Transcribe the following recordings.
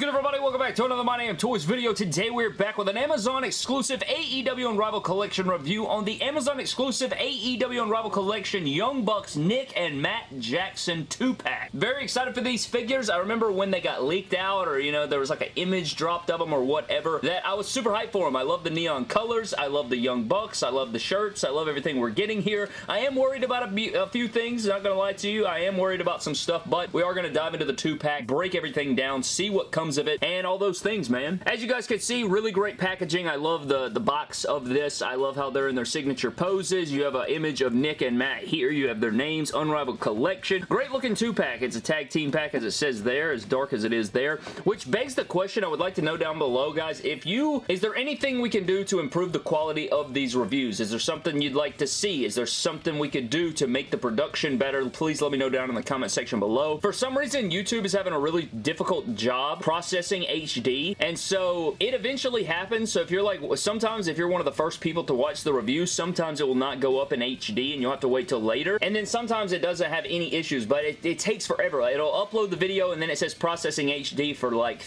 good everybody? Welcome back to another My Damn Toys video. Today we're back with an Amazon exclusive AEW Unrivaled Collection review on the Amazon exclusive AEW Unrivaled Collection Young Bucks Nick and Matt Jackson 2-pack. Very excited for these figures. I remember when they got leaked out or you know there was like an image dropped of them or whatever that I was super hyped for them. I love the neon colors. I love the Young Bucks. I love the shirts. I love everything we're getting here. I am worried about a, a few things. Not gonna lie to you. I am worried about some stuff but we are gonna dive into the 2-pack, break everything down, see what comes of it, and all those things, man. As you guys can see, really great packaging. I love the, the box of this. I love how they're in their signature poses. You have an image of Nick and Matt here. You have their names, Unrivaled Collection. Great looking two-pack. It's a tag team pack as it says there, as dark as it is there, which begs the question I would like to know down below, guys. If you, is there anything we can do to improve the quality of these reviews? Is there something you'd like to see? Is there something we could do to make the production better? Please let me know down in the comment section below. For some reason, YouTube is having a really difficult job processing HD, and so it eventually happens. So if you're like, sometimes if you're one of the first people to watch the review, sometimes it will not go up in HD, and you'll have to wait till later. And then sometimes it doesn't have any issues, but it, it takes forever. It'll upload the video, and then it says processing HD for like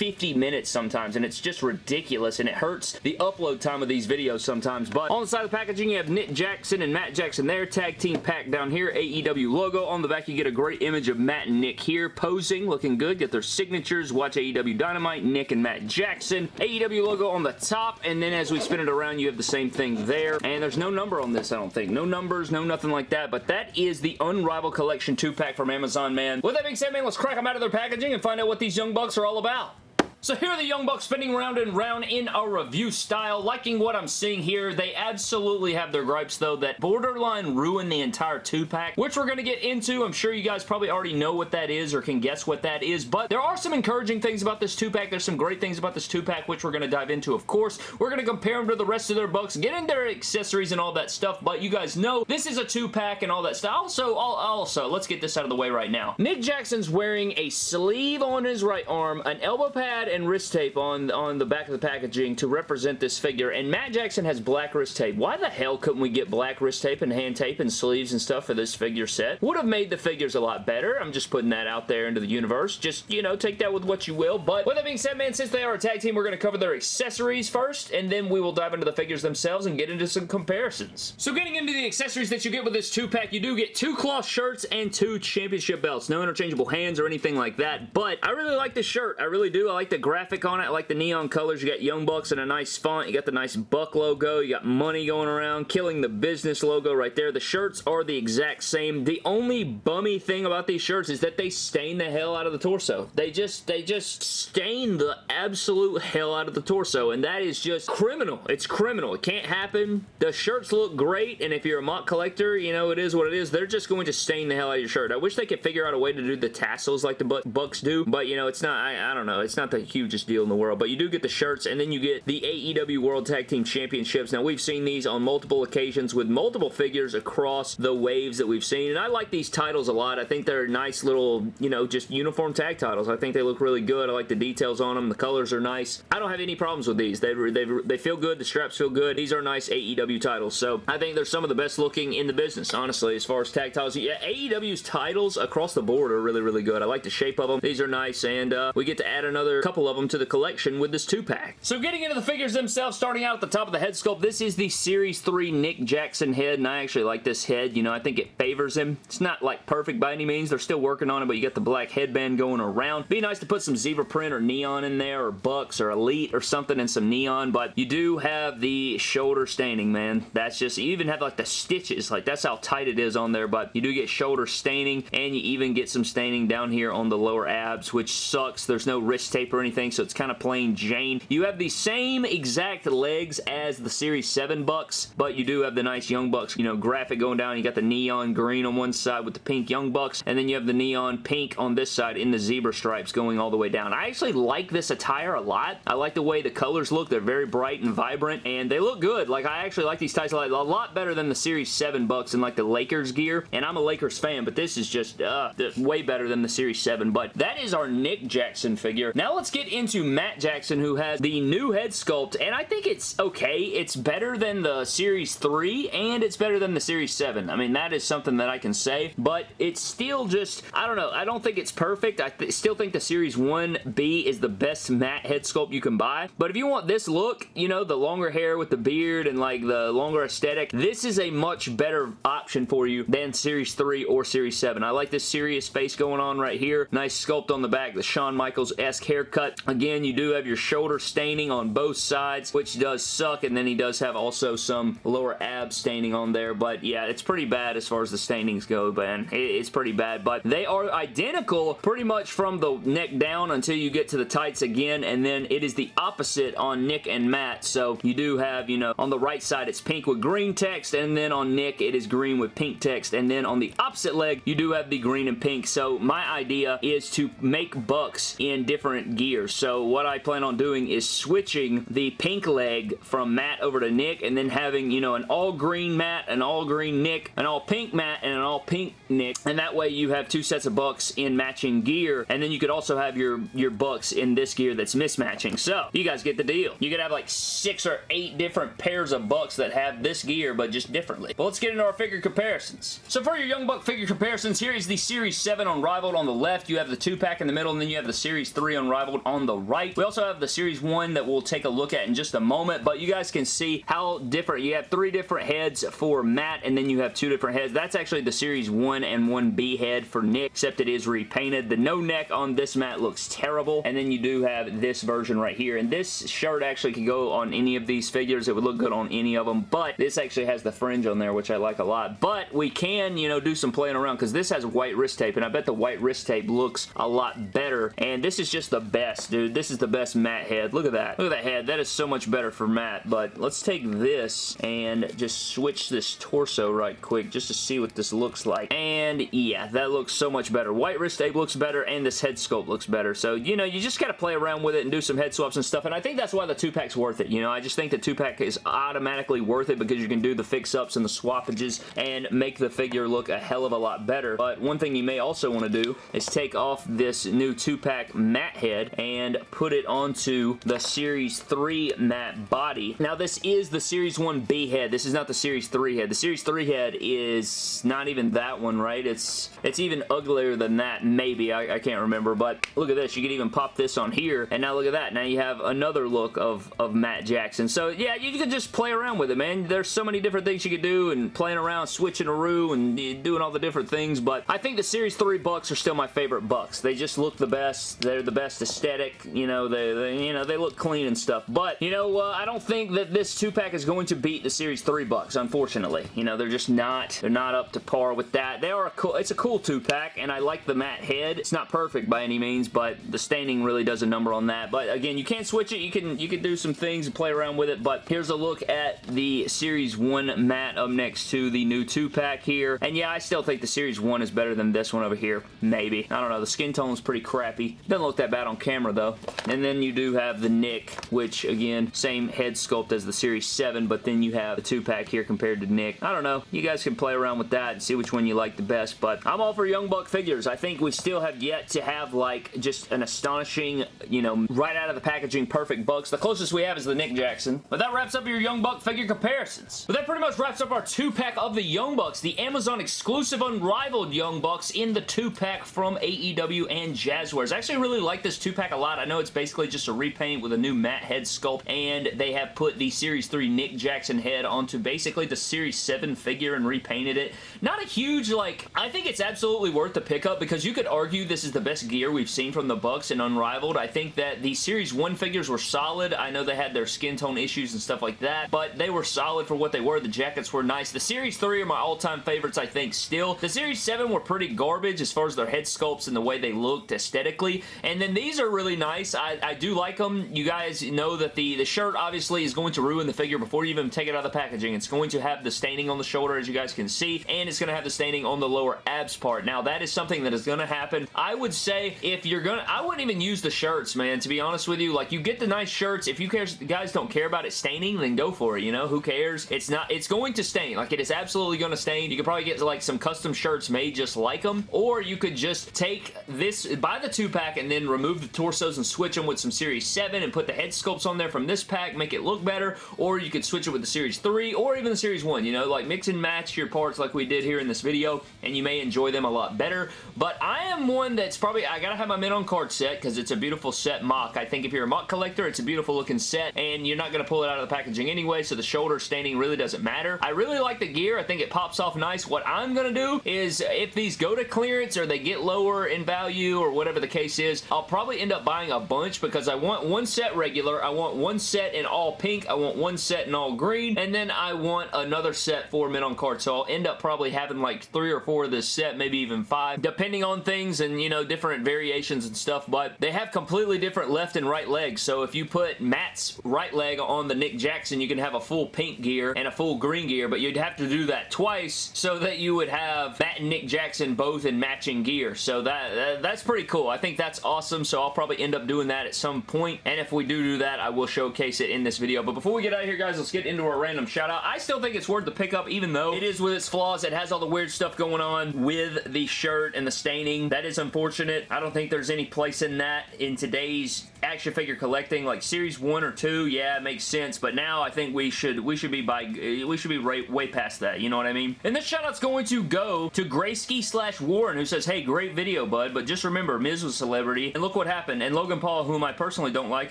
50 minutes sometimes, and it's just ridiculous, and it hurts the upload time of these videos sometimes. But on the side of the packaging, you have Nick Jackson and Matt Jackson there. Tag team pack down here. AEW logo. On the back, you get a great image of Matt and Nick here posing, looking good. Get their signatures. Watch AEW Dynamite, Nick and Matt Jackson. AEW logo on the top, and then as we spin it around, you have the same thing there. And there's no number on this, I don't think. No numbers, no nothing like that, but that is the Unrivaled Collection 2-pack from Amazon, man. With that being said, man, let's crack them out of their packaging and find out what these Young Bucks are all about. So here are the Young Bucks spinning round and round in a review style. Liking what I'm seeing here. They absolutely have their gripes, though, that borderline ruined the entire two-pack, which we're going to get into. I'm sure you guys probably already know what that is or can guess what that is, but there are some encouraging things about this two-pack. There's some great things about this two-pack, which we're going to dive into, of course. We're going to compare them to the rest of their Bucks, get into their accessories and all that stuff, but you guys know this is a two-pack and all that stuff. Also, also, let's get this out of the way right now. Nick Jackson's wearing a sleeve on his right arm, an elbow pad, and wrist tape on, on the back of the packaging to represent this figure, and Matt Jackson has black wrist tape. Why the hell couldn't we get black wrist tape and hand tape and sleeves and stuff for this figure set? Would have made the figures a lot better. I'm just putting that out there into the universe. Just, you know, take that with what you will. But with that being said, man, since they are a tag team, we're going to cover their accessories first, and then we will dive into the figures themselves and get into some comparisons. So getting into the accessories that you get with this two-pack, you do get two cloth shirts and two championship belts. No interchangeable hands or anything like that, but I really like this shirt. I really do. I like the graphic on it. I like the neon colors. You got Young Bucks in a nice font. You got the nice Buck logo. You got money going around. Killing the business logo right there. The shirts are the exact same. The only bummy thing about these shirts is that they stain the hell out of the torso. They just, they just stain the absolute hell out of the torso, and that is just criminal. It's criminal. It can't happen. The shirts look great, and if you're a MOC collector, you know, it is what it is. They're just going to stain the hell out of your shirt. I wish they could figure out a way to do the tassels like the Bucks do, but, you know, it's not, I, I don't know, it's not the hugest deal in the world, but you do get the shirts, and then you get the AEW World Tag Team Championships. Now, we've seen these on multiple occasions with multiple figures across the waves that we've seen, and I like these titles a lot. I think they're nice little, you know, just uniform tag titles. I think they look really good. I like the details on them. The colors are nice. I don't have any problems with these. They, they, they feel good. The straps feel good. These are nice AEW titles, so I think they're some of the best looking in the business, honestly, as far as tag titles. Yeah, AEW's titles across the board are really, really good. I like the shape of them. These are nice, and uh, we get to add another couple of them to the collection with this two-pack. So getting into the figures themselves, starting out at the top of the head sculpt, this is the Series 3 Nick Jackson head, and I actually like this head. You know, I think it favors him. It's not, like, perfect by any means. They're still working on it, but you got the black headband going around. Be nice to put some zebra print or neon in there, or Bucks, or Elite, or something in some neon, but you do have the shoulder staining, man. That's just, you even have, like, the stitches. Like, that's how tight it is on there, but you do get shoulder staining, and you even get some staining down here on the lower abs, which sucks. There's no wrist tape or anything, so it's kind of plain Jane. You have the same exact legs as the Series 7 Bucks, but you do have the nice Young Bucks, you know, graphic going down. You got the neon green on one side with the pink Young Bucks, and then you have the neon pink on this side in the zebra stripes going all the way down. I actually like this attire a lot. I like the way the colors look. They're very bright and vibrant, and they look good. Like, I actually like these ties a lot better than the Series 7 Bucks and, like, the Lakers gear, and I'm a Lakers fan, but this is just uh, way better than the Series 7, but that is our Nick Jackson figure. Now let's get get into Matt Jackson, who has the new head sculpt, and I think it's okay. It's better than the Series 3, and it's better than the Series 7. I mean, that is something that I can say, but it's still just, I don't know, I don't think it's perfect. I th still think the Series 1B is the best Matt head sculpt you can buy, but if you want this look, you know, the longer hair with the beard and like the longer aesthetic, this is a much better option for you than Series 3 or Series 7. I like this serious face going on right here. Nice sculpt on the back, the Shawn Michaels-esque haircut. Again, you do have your shoulder staining on both sides, which does suck, and then he does have also some lower ab staining on there, but yeah, it's pretty bad as far as the stainings go, man. It's pretty bad, but they are identical pretty much from the neck down until you get to the tights again, and then it is the opposite on Nick and Matt, so you do have, you know, on the right side it's pink with green text, and then on Nick it is green with pink text, and then on the opposite leg you do have the green and pink, so my idea is to make bucks in different gears, so what I plan on doing is switching the pink leg from Matt over to Nick, and then having, you know, an all green Matt, an all green Nick, an all pink Matt, and an all pink Nick, and that way you have two sets of bucks in matching gear, and then you could also have your, your bucks in this gear that's mismatching, so you guys get the deal. You could have like six or eight different pairs of bucks that have this gear, but just differently. But let's get into our figure comparisons. So for your Young Buck figure comparisons, here is the Series 7 Unrivaled on the left. You have the 2-pack in the middle, and then you have the Series 3 Unrivaled on the right. We also have the Series 1 that we'll take a look at in just a moment, but you guys can see how different. You have three different heads for Matt, and then you have two different heads. That's actually the Series 1 and 1B head for Nick, except it is repainted. The no neck on this Matt looks terrible, and then you do have this version right here, and this shirt actually could go on any of these figures. It would look good on any of them, but this actually has the fringe on there, which I like a lot. But we can, you know, do some playing around because this has white wrist tape, and I bet the white wrist tape looks a lot better, and this is just the best, dude. This is the best Matt head. Look at that. Look at that head. That is so much better for Matt, but let's take this and just switch this torso right quick just to see what this looks like. And yeah, that looks so much better. White wrist tape looks better, and this head sculpt looks better. So, you know, you just got to play around with it and do some head swaps and stuff, and I think that's why the 2-pack's worth it. You know, I just think the 2-pack is automatically worth it because you can do the fix-ups and the swappages and make the figure look a hell of a lot better. But one thing you may also want to do is take off this new 2-pack Matt head and put it onto the Series 3 Matt body. Now, this is the Series 1B head. This is not the Series 3 head. The Series 3 head is not even that one, right? It's it's even uglier than that, maybe. I, I can't remember, but look at this. You can even pop this on here, and now look at that. Now you have another look of, of Matt Jackson. So, yeah, you can just play around with it, man. There's so many different things you could do, and playing around, switching a roo, and doing all the different things, but I think the Series 3 Bucks are still my favorite Bucks. They just look the best. They're the best aesthetic. You know, they, they you know, they look clean and stuff, but, you know, uh, I don't think that this 2-pack is going to beat the Series 3 Bucks, unfortunately. You know, they're just not, they're not up to par with that. They are a cool, it's a cool 2-pack, and I like the Matt head. It's not perfect by any means, but the staining really does a number on that. But again, you can't switch it. You can, you can do some things and play around with it, but here's a look at the Series 1 Matt up next to the new 2-pack here. And yeah, I still think the Series 1 is better than this one over here. Maybe. I don't know. The skin tone is pretty crappy. Doesn't look that bad on camera, though. And then you do have the Nick, which, again, same head sculpt as the Series 7, but then you have the 2-pack here compared to Nick. I don't know. You guys can play around with that and see which one you like the best, but I'm all for Young Buck figures. I think we still have yet to have, like, just an astonishing, you know, right out of the packaging perfect Bucks. The closest we have is the Nick Jackson. But that wraps up your Young Buck figure comparisons. But that pretty much wraps up our 2-pack of the Young Bucks, the Amazon exclusive unrivaled Young Bucks in the 2-pack from AEW and Jazwares. I actually really like this 2-pack a lot. I know it's basically just a repaint with a new Matt head sculpt, and they have put the Series 3 Nick Jackson head onto basically the Series 7 figure and repainted it. Not a huge, like, I think it's absolutely worth the pickup because you could argue this is the best gear we've seen from the Bucks and Unrivaled. I think that the Series 1 figures were solid. I know they had their skin tone issues and stuff like that, but they were solid for what they were. The jackets were nice. The Series 3 are my all-time favorites, I think, still. The Series 7 were pretty garbage as far as their head sculpts and the way they looked aesthetically, and then these are really nice. I, I do like them. You guys know that the, the shirt obviously is going to ruin the figure before you even take it out of the packaging. It's going to have the staining on the shoulder, as you guys can see, and it's going to have the staining on the lower abs part. Now, that is something that is going to happen. I would say if you're going to... I wouldn't even use the shirts, man, to be honest with you. Like, you get the nice shirts. If you guys don't care about it staining, then go for it, you know? Who cares? It's not... It's going to stain. Like, it is absolutely going to stain. You could probably get, like, some custom shirts made just like them, or you could just take this... Buy the two-pack and then remove the torsos and switch them with some Series 7 and put the head sculpts on there from this pack, make it look better, or you could switch it with the Series 3 or even the Series 1, you know, like mix and match your parts like we did here in this video, and you may enjoy them a lot better. But I am one that's probably, I gotta have my Mint on card set because it's a beautiful set MOC. I think if you're a MOC collector, it's a beautiful looking set, and you're not gonna pull it out of the packaging anyway, so the shoulder staining really doesn't matter. I really like the gear. I think it pops off nice. What I'm gonna do is if these go to clearance or they get lower in value or whatever the case is, I'll probably end up buying a bunch because I want one set regular, I want one set in all pink, I want one set in all green, and then I want another set for Mint on card. So I'll end up probably having like three or four of this set, maybe even five, depending on things and, you know, different variations and stuff, but they have completely different left and right legs. So if you put Matt's right leg on the Nick Jackson, you can have a full pink gear and a full green gear, but you'd have to do that twice so that you would have Matt and Nick Jackson both in matching gear. So that, that that's pretty cool. I think that's awesome, so I'll probably end up doing that at some point, and if we do do that, I will showcase it in this video. But before we get out of here, guys, let's get into our random shout out. I still think it's worth the pickup, even though it is with its flaws. It has all the weird stuff going on with the shirt and the staining. That is unfortunate. I don't think there's any place in that in today's action figure collecting like series 1 or 2 yeah it makes sense but now I think we should we should be by we should be right, way past that you know what I mean and this shout out's going to go to Graysky slash Warren who says hey great video bud but just remember Miz was a celebrity and look what happened and Logan Paul whom I personally don't like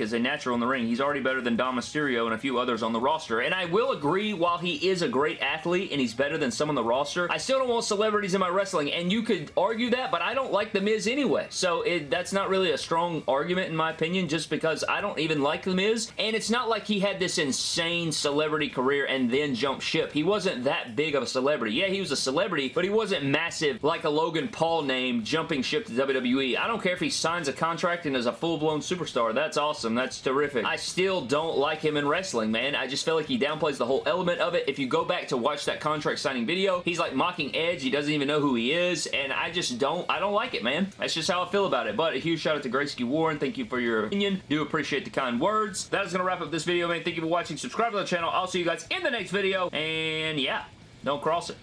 is a natural in the ring he's already better than Dom Mysterio and a few others on the roster and I will agree while he is a great athlete and he's better than some on the roster I still don't want celebrities in my wrestling and you could argue that but I don't like The Miz anyway so it, that's not really a strong argument in my opinion just because I don't even like The Miz, and it's not like he had this insane celebrity career and then jumped ship. He wasn't that big of a celebrity. Yeah, he was a celebrity, but he wasn't massive like a Logan Paul name jumping ship to WWE. I don't care if he signs a contract is a full-blown superstar. That's awesome. That's terrific. I still don't like him in wrestling, man. I just feel like he downplays the whole element of it. If you go back to watch that contract signing video, he's like mocking Edge. He doesn't even know who he is, and I just don't, I don't like it, man. That's just how I feel about it. But a huge shout out to Gracie Warren. Thank you for your opinion. Do appreciate the kind words. That is going to wrap up this video, man. Thank you for watching. Subscribe to the channel. I'll see you guys in the next video. And yeah, don't cross it.